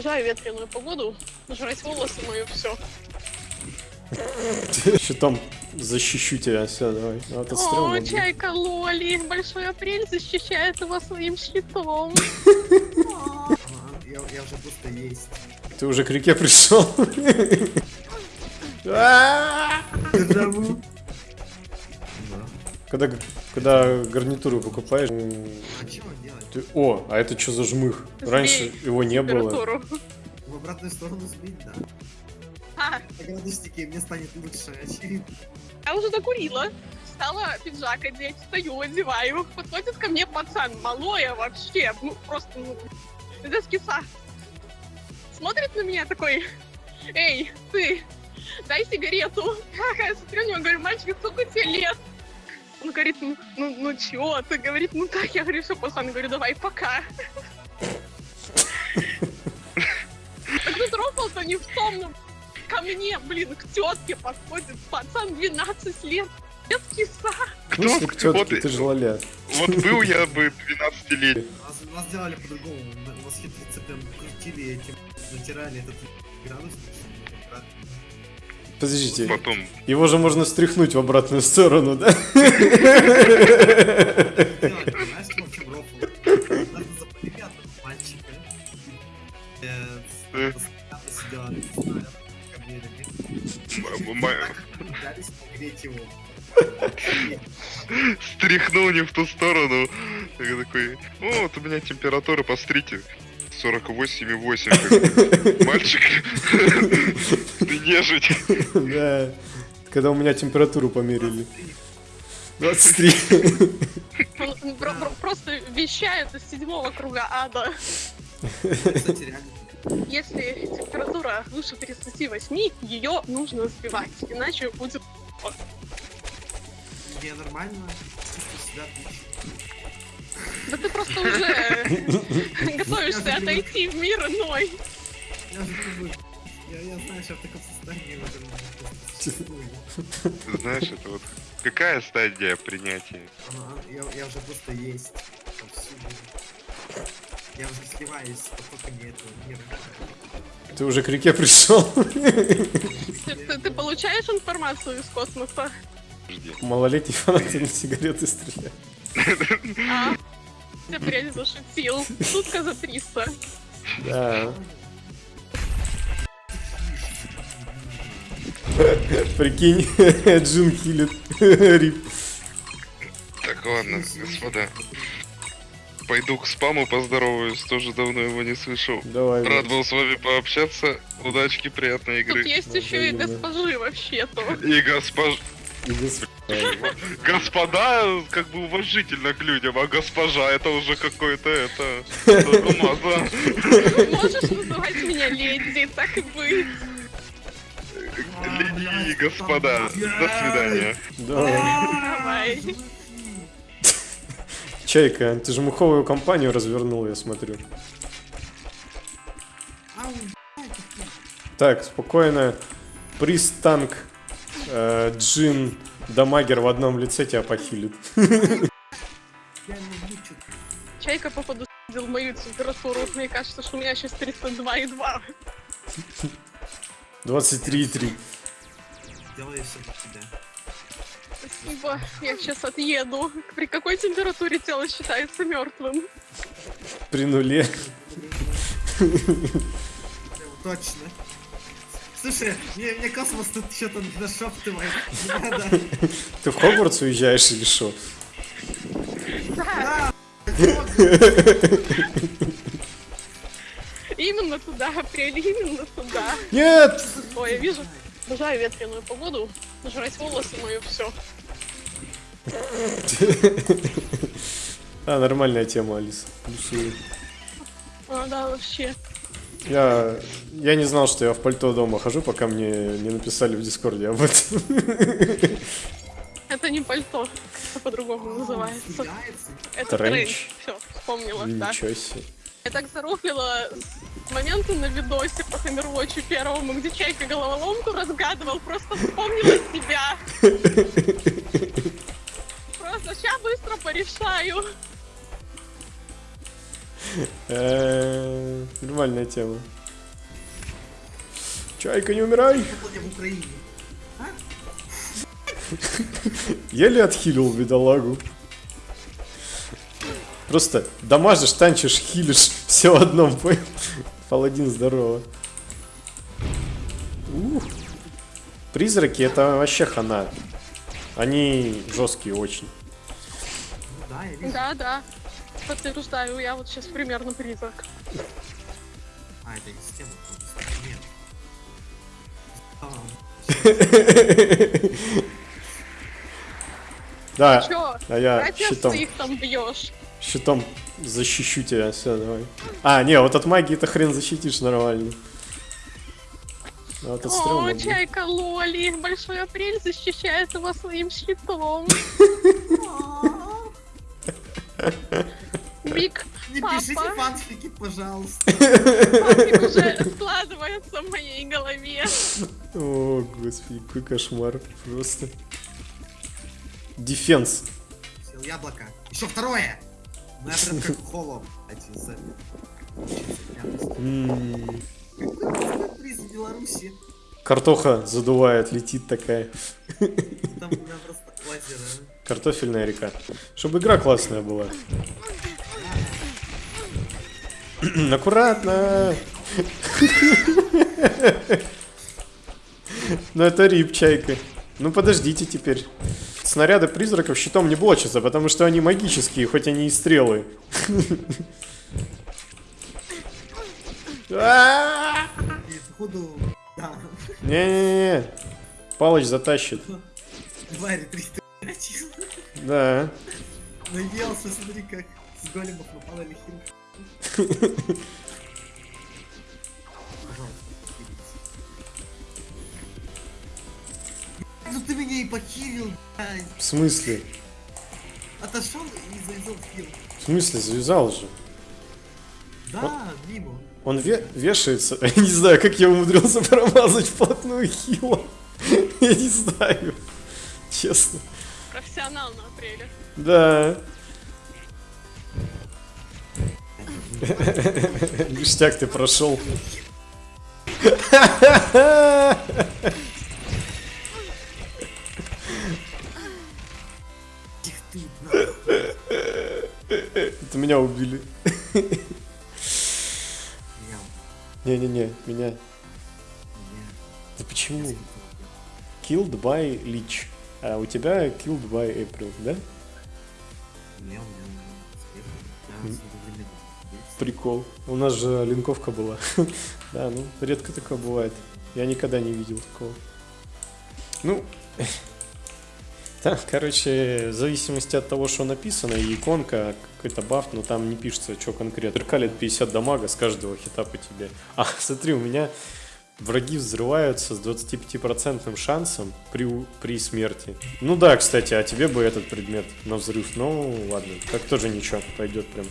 Обожаю ветреную погоду, жрать волосы мое все. Еще там защищу тебя, все, давай. Ну, это стрёмно, О, блин. чайка Лоли, большой апрель защищает его своим щитом. Я, уже просто есть. Ты уже к реке пришел. А! Когда, когда гарнитуру покупаешь, А что делать? Ты- о, а это что за жмых? Раньше Сбей его не было. В обратную сторону сбить, да. А, На градуснике мне станет лучше. я уже докурила. Стала пиджак одеть, стою, одеваю. Подходит ко мне пацан, малое вообще, ну просто, ну, без киса. Смотрит на меня такой, эй, ты, дай сигарету. Я смотрю на него, говорю, мальчик, сколько тебе лет? Он говорит, ну, ну, ну чё ты? Говорит, ну так, я говорю, все, пацан, говорю, давай, пока. Так тут рофл-то не в том, ну, ко мне, блин, к тетке подходит пацан 12 лет, без киса. В смысле, к Кто? Вот, тётке, ты же лоля. вот был я бы 12-летний. Нас, нас делали по-другому. На- Нас хитрецы прям крутили этим, натирали этот градусник. Подождите, Потом его же можно стряхнуть в обратную сторону, да? Стряхнул не в ту сторону. Я такой, о, вот у меня температура, посмотрите. 48,8. Как- Мальчик, ты нежить. Да. Когда у меня температуру померили. 23. Он он про- про- просто вещает из седьмого круга ада. Если температура выше 38, ее нужно сбивать, иначе будет... Не нормально. Себя. Да ты просто уже готовишься отойти в мир иной. Я. Я, знаю, что в таком состоянии уже. Знаешь, это вот какая стадия принятия? Ага, я, я уже просто есть. повсюду. Я уже сливаюсь с потоками этого мира. Ты уже к реке пришел. Ты, ты- получаешь информацию из космоса? Жди. Малолетний фанат на сигареты стреляет. А? Я прям зашутил. Шутка за 300. Да. Прикинь, Джин хилит. Рип. Так, ладно, господа. Пойду к спаму поздороваюсь, тоже давно его не слышал. Давай. Рад был с вами пообщаться. Удачки, приятной Тут игры. есть еще и госпожи вообще-то. И госпож... Господа, как бы уважительно к людям, а госпожа это уже какой-то это... Можешь называть меня леди, так и быть. Леди и господа, до свидания. Давай. Чайка, ты же муховую компанию развернул, я смотрю. Так, спокойно. Приз танк, э, Джин, Дамагер в одном лице тебя похилит. я не мучу. Чайка, походу, видел мою температуру. Мне кажется, что у меня сейчас 32,2. 23,3. Делаю все для тебя. Спасибо. Я сейчас отъеду. При какой температуре тело считается мертвым? При нуле. Точно. Слушай, мне, мне космос тут что-то нашептывает. Ты в Хогвартс уезжаешь или что? Да, именно туда, апрель, именно туда. Нет! Ой, я вижу. Обожаю ветреную погоду. Жрать волосы мое все. А, нормальная тема, Алиса. А, да, вообще. Я, я не знал, что я в пальто дома хожу, пока мне не написали в Дискорде об этом. Это не пальто. Это по-другому называется. Это Тренч. Все, вспомнила, да. Ничего себе. Я так заруфлила с момента на видосе по Хаммервотчу первому, где Чайка головоломку разгадывал, просто вспомнила себя. Просто сейчас быстро порешаю. Нормальная тема. Чайка, не умирай! Еле отхилил бедолагу. Просто дамажишь, танчишь, хилишь, все в одном, понял? Паладин, здорово. Ух. Призраки это вообще хана. Они жесткие очень. Ну да, я вижу. Да, да. Подтверждаю, я вот сейчас примерно призрак. А, это не система. Нет. А, Да, а я щитом, ты их там бьешь. Щитом защищу тебя, все, давай. А, не, вот от магии ты хрен защитишь нормально. А вот от О, блин. чайка Лоли, большой апрель защищает его своим щитом. Биг Не пишите фанфики, пожалуйста. уже складывается в моей голове. О, господи, какой кошмар просто. Дефенс. Сел яблоко. Еще второе! Ну я прям как холом. Один за- М, Какой приз в Беларуси? Картоха задувает, летит такая. Там у меня просто озеро. Картофельная река. Чтобы игра классная была. Аккуратно. Ну это рип, чайка. Ну подождите теперь. Снаряды призраков щитом не блочатся, потому что они магические, хоть они и стрелы. Не-не-не. Палыч затащит. 300 качил. Да. Наелся, смотри как. С големов нападали хил. Ну ты меня и похилил, блядь. В смысле? Отошел и завязал хил. В смысле, завязал же. Да, мимо. Он ве- вешается. Я не знаю, как я умудрился промазать вплотную хила. Я не знаю. Честно. Профессионал на апреле. Да. Ништяк ты прошел. Меня убили. Не-не-не, меня. Да почему? Killed by Lich. А у тебя killed by April, да? Прикол. У нас же линковка была. Да, ну, редко такое бывает. Я никогда не видел такого. Ну, да, короче, в зависимости от того, что написано, и иконка, какой-то баф, но там не пишется, что конкретно. Зеркалит 50 дамага с каждого хита по тебе. А, смотри, у меня враги взрываются с 25% шансом при, у- при смерти. Ну да, кстати, а тебе бы этот предмет на взрыв. Ну, ладно, так тоже ничего, пойдет прям.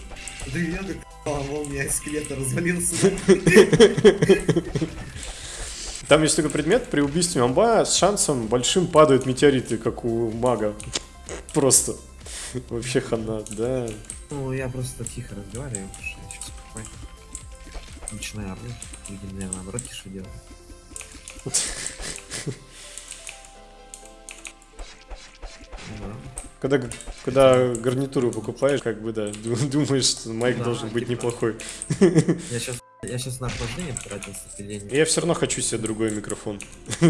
Да я как а, молния из скелета развалился. Там есть такой предмет, при убийстве амба с шансом большим падают метеориты, как у мага. Просто. Вообще хана, да. Ну, я просто тихо разговариваю, потому что я сейчас спокойно. Начинаю орать. Видимо, я наоборот тише. Ну да. Когда, когда гарнитуру покупаешь, как бы, да, ду- думаешь, что майк Да, должен быть типа. неплохой. Я сейчас, я сейчас на охлаждение потратил ступиление. Я все равно хочу себе другой микрофон.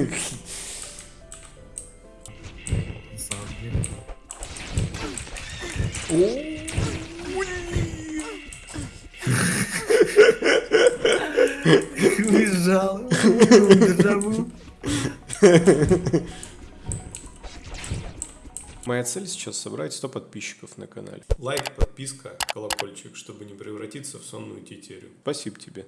Уезжал. Цель сейчас собрать 100 подписчиков на канале. Лайк, подписка, колокольчик, чтобы не превратиться в сонную тетерю. Спасибо тебе.